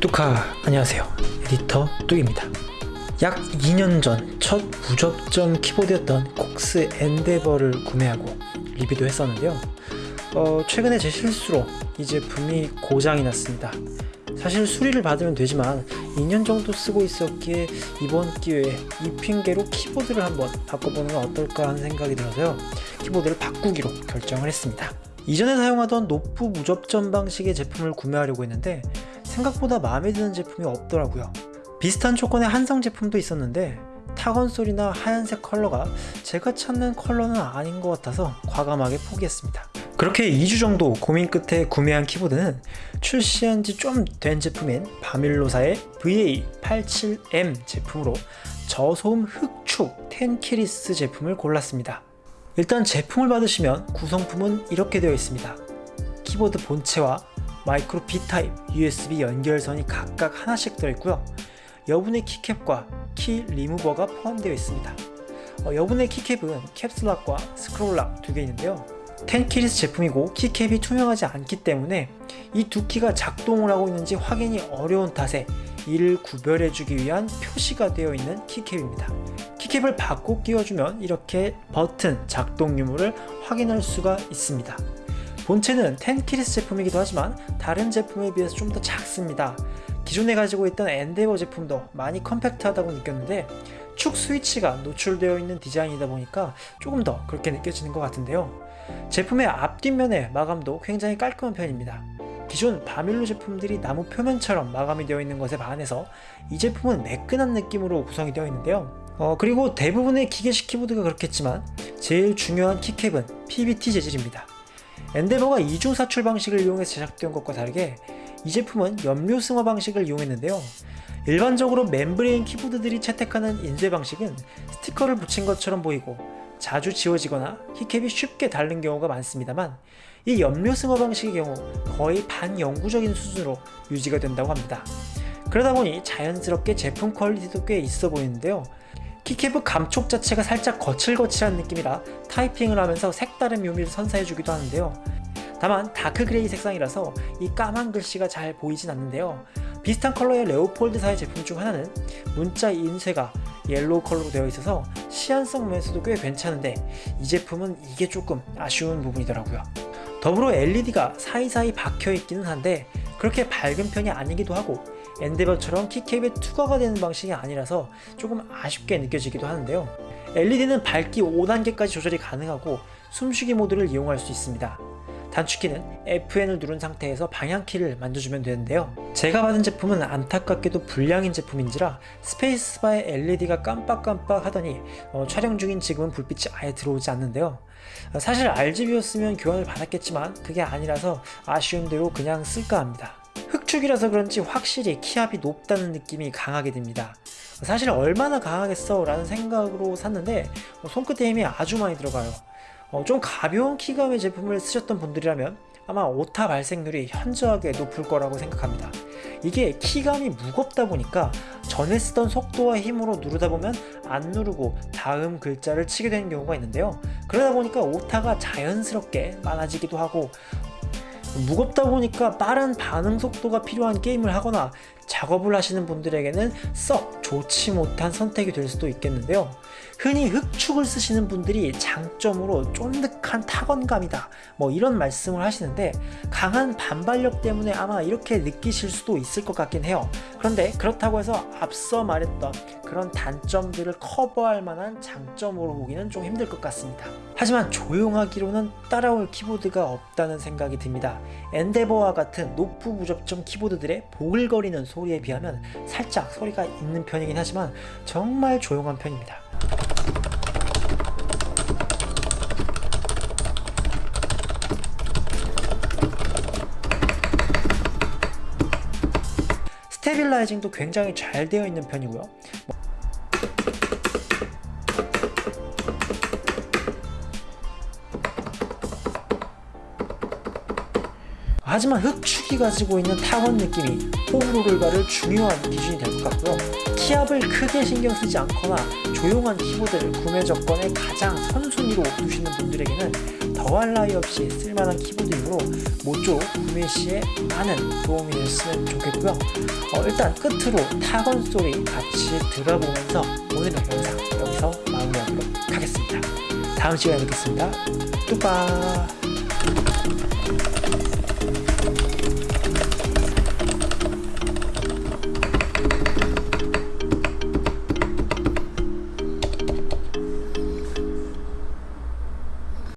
뚜카 안녕하세요. 에디터 뚜입니다. 약 2년 전 첫 무접점 키보드였던 콕스 엔데버를 구매하고 리뷰도 했었는데요. 어, 최근에 제 실수로 이 제품이 고장이 났습니다. 사실 수리를 받으면 되지만 2년 정도 쓰고 있었기에 이번 기회에 이 핑계로 키보드를 한번 바꿔보는 건 어떨까 하는 생각이 들어서요. 키보드를 바꾸기로 결정을 했습니다 이전에 사용하던 노뿌 무접점 방식의 제품을 구매하려고 했는데 생각보다 마음에 드는 제품이 없더라고요. 비슷한 조건의 한성 제품도 있었는데 타건 소리나 하얀색 컬러가 제가 찾는 컬러는 아닌 것 같아서 과감하게 포기했습니다. 그렇게 2주 정도 고민 끝에 구매한 키보드는 출시한 지 좀 된 제품인 바밀로사의 VA87M 제품으로 저소음 흑축 tenkeyless 제품을 골랐습니다 일단 제품을 받으시면 구성품은 이렇게 되어 있습니다. 키보드 본체와 마이크로 B타입 USB 연결선이 각각 하나씩 들어있고요. 여분의 키캡과 키 리무버가 포함되어 있습니다. 어, 여분의 키캡은 캡슐락과 스크롤락 두 개 있는데요. tenkeyless 제품이고 keycap이 투명하지 않기 때문에 이 두 키가 작동을 하고 있는지 확인이 어려운 탓에 이를 구별해주기 위한 표시가 되어 있는 keycap입니다 keycap을 바꿔 끼워주면 이렇게 버튼 작동 유무를 확인할 수가 있습니다. 본체는 tenkeyless 제품이기도 하지만 다른 제품에 비해서 좀 더 작습니다. 기존에 가지고 있던 엔데버 제품도 많이 compact하다고 느꼈는데 축 스위치가 노출되어 있는 디자인이다 보니까 조금 더 그렇게 느껴지는 것 같은데요. 제품의 앞뒷면의 마감도 굉장히 깔끔한 편입니다. 기존 바밀로 제품들이 나무 표면처럼 마감이 되어 있는 것에 반해서 이 제품은 매끈한 느낌으로 구성이 되어 있는데요 어, 그리고 대부분의 기계식 키보드가 그렇겠지만 제일 중요한 keycap은 PBT 재질입니다. 엔데버가 2중 사출 방식을 이용해서 제작된 것과 다르게 이 제품은 염료 승화 방식을 이용했는데요. 일반적으로 membrane 키보드들이 채택하는 인쇄 방식은 스티커를 붙인 것처럼 보이고 자주 지워지거나 keycap이 쉽게 닳는 경우가 많습니다만 이 염료 승화 방식의 경우 거의 반영구적인 수준으로 유지가 된다고 합니다. 그러다 보니 자연스럽게 제품 quality도 꽤 있어 보이는데요 keycap의 감촉 자체가 살짝 거칠거칠한 느낌이라 타이핑을 하면서 색다른 묘미를 선사해주기도 하는데요. 다만 dark gray 색상이라서 이 까만 글씨가 잘 보이진 않는데요. 비슷한 컬러의 레오폴드사의 제품 중 하나는 문자 인쇄가 yellow 컬러로 되어 있어서 시인성 면에서도 꽤 괜찮은데 이 제품은 이게 조금 아쉬운 부분이더라고요. 더불어 LED가 사이사이 박혀 있기는 한데 그렇게 밝은 편이 아니기도 하고 엔데버처럼 키캡에 투과가 되는 방식이 아니라서 조금 아쉽게 느껴지기도 하는데요. LED는 밝기 5단계까지 조절이 가능하고 숨쉬기 모드를 이용할 수 있습니다. 단축키는 Fn을 누른 상태에서 방향키를 만져주면 되는데요. 제가 받은 제품은 안타깝게도 불량인 제품인지라 스페이스바의 LED가 깜빡깜빡 하더니 어, 촬영 중인 지금은 불빛이 아예 들어오지 않는데요. 사실 RGB였으면 교환을 받았겠지만 그게 아니라서 아쉬운 대로 그냥 쓸까 합니다 흑축이라서 그런지 확실히 키압이 높다는 느낌이 강하게 듭니다. 사실 얼마나 강하겠어? 라는 생각으로 샀는데 어, 손끝에 힘이 아주 많이 들어가요. 어, 좀 가벼운 키감의 제품을 쓰셨던 분들이라면 아마 오타 발생률이 현저하게 높을 거라고 생각합니다. 이게 키감이 무겁다 보니까 전에 쓰던 속도와 힘으로 누르다 보면 안 누르고 다음 글자를 치게 되는 경우가 있는데요. 그러다 보니까 오타가 자연스럽게 많아지기도 하고 무겁다 보니까 빠른 반응 속도가 필요한 게임을 하거나 작업을 하시는 분들에게는 썩 좋지 못한 선택이 될 수도 있겠는데요 흔히 흑축을 쓰시는 분들이 장점으로 쫀득한 타건감이다. 뭐 이런 말씀을 하시는데 강한 반발력 때문에 아마 이렇게 느끼실 수도 있을 것 같긴 해요. 그런데 그렇다고 해서 앞서 말했던 그런 단점들을 커버할 만한 장점으로 보기는 좀 힘들 것 같습니다. 하지만 조용하기로는 따라올 키보드가 없다는 생각이 듭니다. 엔데버와 같은 노뿌 무접점 키보드들의 보글거리는 소리에 비하면 살짝 소리가 있는 편이긴 하지만 정말 조용한 편입니다 stabilizing도 굉장히 잘 되어 있는 편이고요. 하지만 흑축이 가지고 있는 타건 느낌이 호불호를 가를 중요한 기준이 될 것 같고요 키압을 크게 신경 쓰지 않거나 조용한 키보드를 구매 조건에 가장 선순위로 두시는 분들에게는 더할 나위 없이 쓸만한 키보드이므로 모쪼 구매 시에 많은 도움이 됐으면 좋겠고요. 어, 일단 끝으로 타건 소리 같이 들어보면서 오늘의 영상 여기서 마무리하도록 하겠습니다. 다음 시간에 뵙겠습니다. 뚜빠